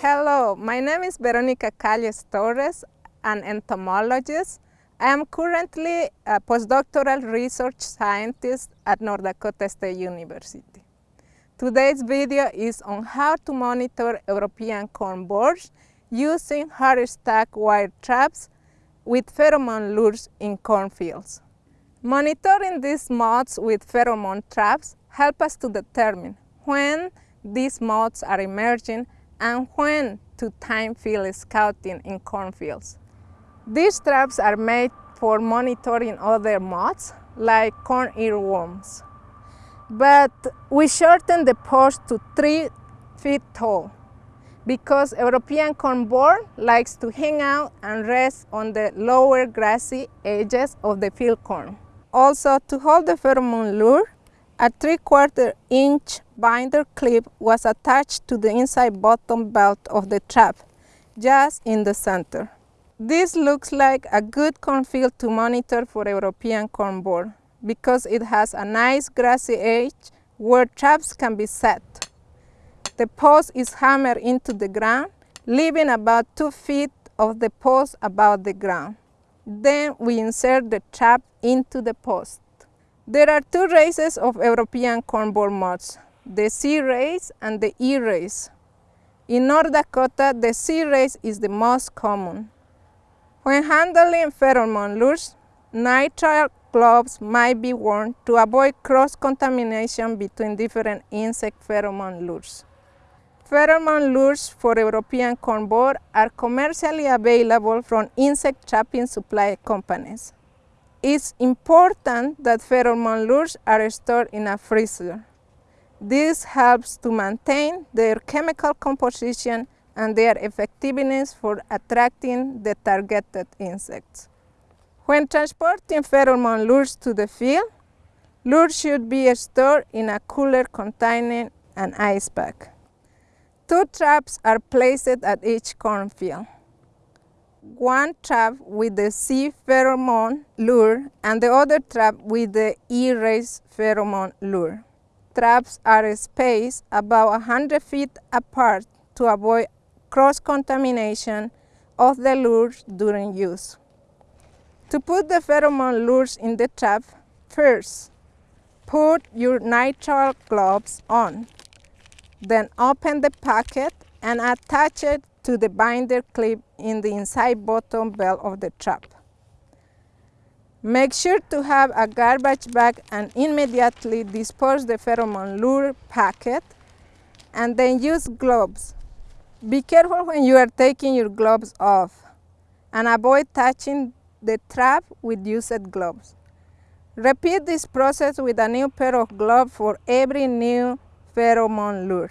Hello, my name is Veronica Calles Torres, an entomologist. I am currently a postdoctoral research scientist at North Dakota State University. Today's video is on how to monitor European corn borers using Hartstack wire traps with pheromone lures in cornfields. Monitoring these moths with pheromone traps help us to determine when these moths are emerging and when to time field scouting in cornfields. These traps are made for monitoring other moths like corn earworms. But we shorten the post to three feet tall because European corn borer likes to hang out and rest on the lower grassy edges of the field corn. Also, to hold the pheromone lure, a three-quarter inch binder clip was attached to the inside bottom belt of the trap, just in the center. This looks like a good cornfield to monitor for European corn borer because it has a nice grassy edge where traps can be set. The post is hammered into the ground, leaving about two feet of the post above the ground. Then we insert the trap into the post. There are two races of European corn borer moths, the C race and the E race. In North Dakota, the C race is the most common. When handling pheromone lures, nitrile gloves might be worn to avoid cross-contamination between different insect pheromone lures. Pheromone lures for European corn borer are commercially available from insect trapping supply companies. It's important that pheromone lures are stored in a freezer. This helps to maintain their chemical composition and their effectiveness for attracting the targeted insects. When transporting pheromone lures to the field, lures should be stored in a cooler containing an ice pack. Two traps are placed at each cornfield. One trap with the C pheromone lure and the other trap with the E race pheromone lure. Traps are spaced about 100 feet apart to avoid cross-contamination of the lures during use. To put the pheromone lures in the trap, first, put your nitrile gloves on. Then open the packet and attach it to the binder clip in the inside bottom belt of the trap. Make sure to have a garbage bag and immediately dispose the pheromone lure packet and then use gloves. Be careful when you are taking your gloves off and avoid touching the trap with used gloves. Repeat this process with a new pair of gloves for every new pheromone lure.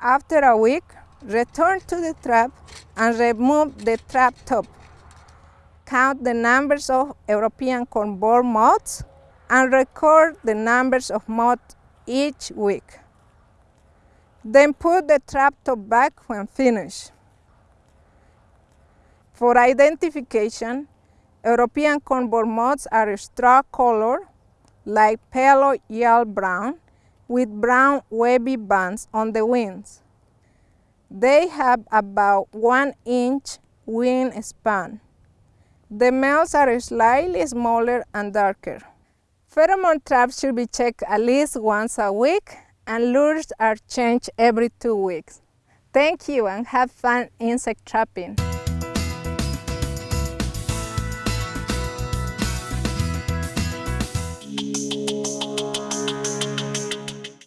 After a week, return to the trap and remove the trap top. Count the numbers of European corn borer moths and record the numbers of moths each week. Then put the trap top back when finished. For identification, European corn borer moths are straw color, like pale yellow brown, with brown wavy bands on the wings. They have about one inch wing span. The males are slightly smaller and darker. Pheromone traps should be checked at least once a week and lures are changed every two weeks. Thank you and have fun insect trapping.